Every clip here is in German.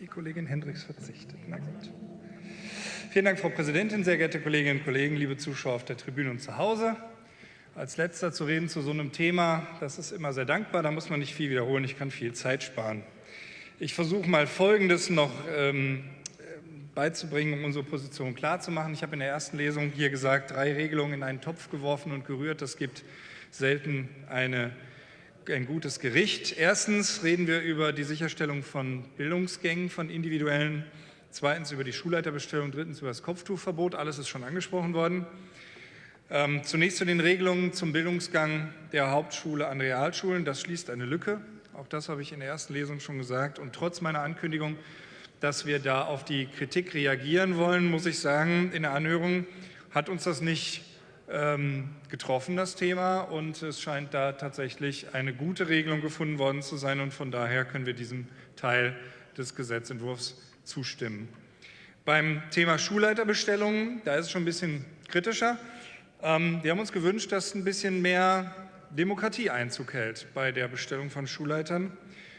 Die Kollegin Hendricks verzichtet. Na gut. Vielen Dank, Frau Präsidentin, sehr geehrte Kolleginnen und Kollegen, liebe Zuschauer auf der Tribüne und zu Hause. Als letzter zu reden zu so einem Thema, das ist immer sehr dankbar, da muss man nicht viel wiederholen, ich kann viel Zeit sparen. Ich versuche mal Folgendes noch ähm, beizubringen, um unsere Position klarzumachen. Ich habe in der ersten Lesung hier gesagt, drei Regelungen in einen Topf geworfen und gerührt. Das gibt selten eine, ein gutes Gericht. Erstens reden wir über die Sicherstellung von Bildungsgängen, von individuellen. Zweitens über die Schulleiterbestellung. Drittens über das Kopftuchverbot. Alles ist schon angesprochen worden. Ähm, zunächst zu den Regelungen zum Bildungsgang der Hauptschule an Realschulen. Das schließt eine Lücke. Auch das habe ich in der ersten Lesung schon gesagt. Und trotz meiner Ankündigung dass wir da auf die Kritik reagieren wollen, muss ich sagen, in der Anhörung hat uns das nicht ähm, getroffen, das Thema, und es scheint da tatsächlich eine gute Regelung gefunden worden zu sein und von daher können wir diesem Teil des Gesetzentwurfs zustimmen. Beim Thema Schulleiterbestellungen, da ist es schon ein bisschen kritischer. Ähm, wir haben uns gewünscht, dass ein bisschen mehr Demokratie Einzug hält bei der Bestellung von Schulleitern.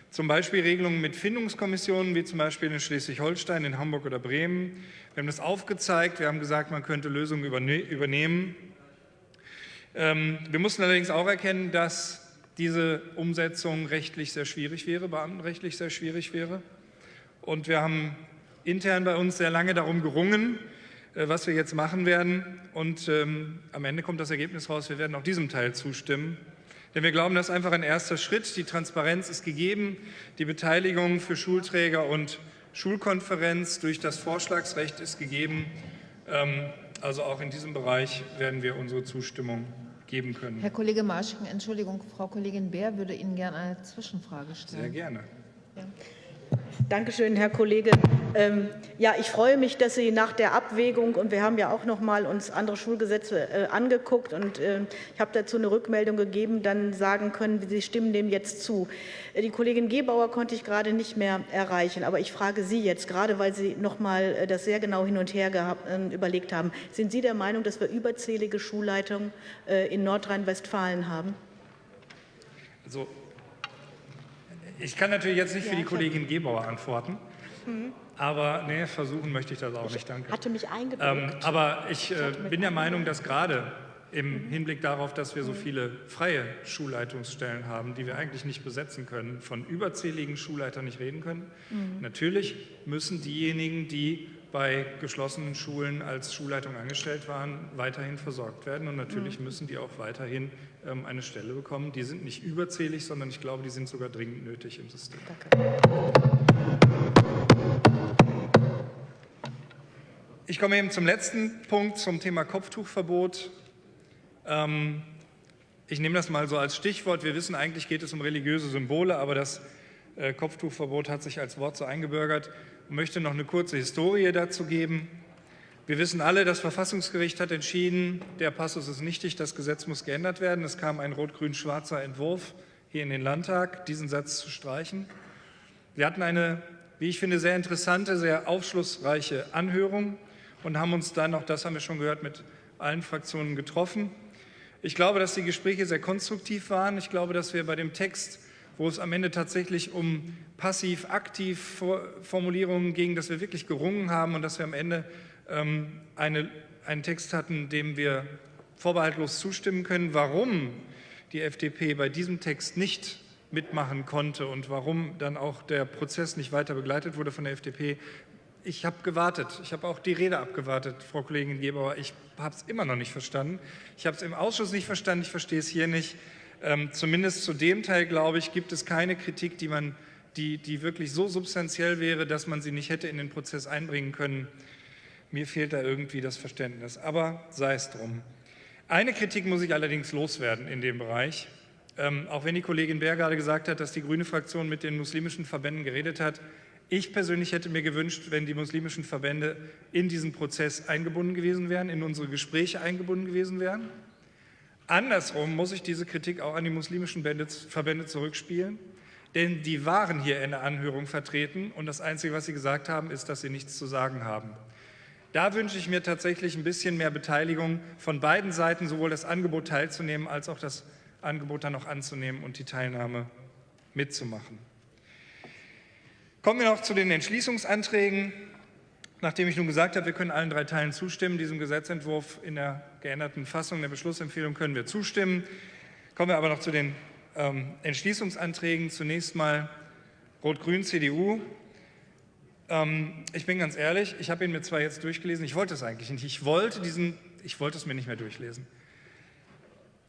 Zum Beispiel Regelungen mit Findungskommissionen, wie zum Beispiel in Schleswig-Holstein, in Hamburg oder Bremen. Wir haben das aufgezeigt, wir haben gesagt, man könnte Lösungen übernehmen. Ähm, wir mussten allerdings auch erkennen, dass diese Umsetzung rechtlich sehr schwierig wäre, beamtenrechtlich sehr schwierig wäre. Und wir haben intern bei uns sehr lange darum gerungen, äh, was wir jetzt machen werden. Und ähm, am Ende kommt das Ergebnis raus, wir werden auch diesem Teil zustimmen. Denn wir glauben, das ist einfach ein erster Schritt. Die Transparenz ist gegeben, die Beteiligung für Schulträger und Schulkonferenz durch das Vorschlagsrecht ist gegeben. Ähm, also auch in diesem Bereich werden wir unsere Zustimmung geben können. Herr Kollege Marsching, Entschuldigung, Frau Kollegin Bär würde Ihnen gerne eine Zwischenfrage stellen. Sehr gerne. Danke schön, Herr Kollege. Ähm, ja, ich freue mich, dass Sie nach der Abwägung, und wir haben ja auch noch mal uns andere Schulgesetze äh, angeguckt, und äh, ich habe dazu eine Rückmeldung gegeben, dann sagen können, Sie stimmen dem jetzt zu. Äh, die Kollegin Gebauer konnte ich gerade nicht mehr erreichen, aber ich frage Sie jetzt, gerade weil Sie noch mal äh, das sehr genau hin und her äh, überlegt haben, sind Sie der Meinung, dass wir überzählige Schulleitungen äh, in Nordrhein-Westfalen haben? Also ich kann natürlich jetzt nicht für die Kollegin Gebauer antworten. Mhm. Aber nee, versuchen möchte ich das auch nicht, danke. Hatte mich eingebrockt. Ähm, aber ich äh, bin der Meinung, dass gerade im Hinblick darauf, dass wir so mhm. viele freie Schulleitungsstellen haben, die wir eigentlich nicht besetzen können, von überzähligen Schulleitern nicht reden können. Mhm. Natürlich müssen diejenigen, die bei geschlossenen Schulen als Schulleitung angestellt waren, weiterhin versorgt werden. Und natürlich mhm. müssen die auch weiterhin ähm, eine Stelle bekommen. Die sind nicht überzählig, sondern ich glaube, die sind sogar dringend nötig im System. Danke. Ich komme eben zum letzten Punkt, zum Thema Kopftuchverbot. Ähm, ich nehme das mal so als Stichwort. Wir wissen, eigentlich geht es um religiöse Symbole, aber das äh, Kopftuchverbot hat sich als Wort so eingebürgert und möchte noch eine kurze Historie dazu geben. Wir wissen alle, das Verfassungsgericht hat entschieden, der Passus ist nichtig, das Gesetz muss geändert werden. Es kam ein rot-grün-schwarzer Entwurf hier in den Landtag, diesen Satz zu streichen. Wir hatten eine, wie ich finde, sehr interessante, sehr aufschlussreiche Anhörung und haben uns dann, auch das haben wir schon gehört, mit allen Fraktionen getroffen. Ich glaube, dass die Gespräche sehr konstruktiv waren. Ich glaube, dass wir bei dem Text wo es am Ende tatsächlich um passiv-aktiv Formulierungen ging, dass wir wirklich gerungen haben und dass wir am Ende ähm, eine, einen Text hatten, dem wir vorbehaltlos zustimmen können. Warum die FDP bei diesem Text nicht mitmachen konnte und warum dann auch der Prozess nicht weiter begleitet wurde von der FDP. Ich habe gewartet. Ich habe auch die Rede abgewartet, Frau Kollegin Gebauer. Ich habe es immer noch nicht verstanden. Ich habe es im Ausschuss nicht verstanden. Ich verstehe es hier nicht. Ähm, zumindest zu dem Teil, glaube ich, gibt es keine Kritik, die, man, die, die wirklich so substanziell wäre, dass man sie nicht hätte in den Prozess einbringen können. Mir fehlt da irgendwie das Verständnis, aber sei es drum. Eine Kritik muss ich allerdings loswerden in dem Bereich. Ähm, auch wenn die Kollegin Bär gerade gesagt hat, dass die grüne Fraktion mit den muslimischen Verbänden geredet hat, ich persönlich hätte mir gewünscht, wenn die muslimischen Verbände in diesen Prozess eingebunden gewesen wären, in unsere Gespräche eingebunden gewesen wären. Andersrum muss ich diese Kritik auch an die muslimischen Verbände zurückspielen, denn die waren hier in der Anhörung vertreten und das Einzige, was sie gesagt haben, ist, dass sie nichts zu sagen haben. Da wünsche ich mir tatsächlich ein bisschen mehr Beteiligung von beiden Seiten, sowohl das Angebot teilzunehmen, als auch das Angebot dann noch anzunehmen und die Teilnahme mitzumachen. Kommen wir noch zu den Entschließungsanträgen. Nachdem ich nun gesagt habe, wir können allen drei Teilen zustimmen, diesem Gesetzentwurf in der geänderten Fassung der Beschlussempfehlung können wir zustimmen. Kommen wir aber noch zu den ähm, Entschließungsanträgen. Zunächst mal Rot-Grün, CDU. Ähm, ich bin ganz ehrlich, ich habe ihn mir zwar jetzt durchgelesen, ich wollte es eigentlich nicht. Ich wollte, diesen, ich wollte es mir nicht mehr durchlesen.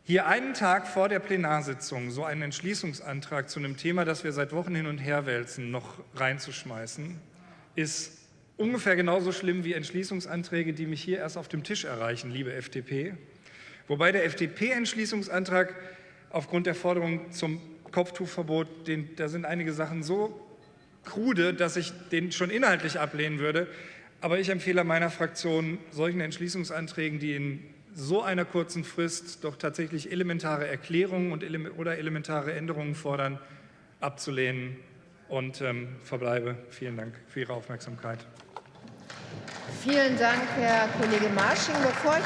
Hier einen Tag vor der Plenarsitzung so einen Entschließungsantrag zu einem Thema, das wir seit Wochen hin und her wälzen, noch reinzuschmeißen, ist ungefähr genauso schlimm wie Entschließungsanträge, die mich hier erst auf dem Tisch erreichen, liebe FDP. Wobei der FDP-Entschließungsantrag aufgrund der Forderung zum Kopftuchverbot, den, da sind einige Sachen so krude, dass ich den schon inhaltlich ablehnen würde. Aber ich empfehle meiner Fraktion, solchen Entschließungsanträgen, die in so einer kurzen Frist doch tatsächlich elementare Erklärungen und oder elementare Änderungen fordern, abzulehnen und ähm, verbleibe. Vielen Dank für Ihre Aufmerksamkeit. Vielen Dank, Herr Kollege Marsching. Bevor ich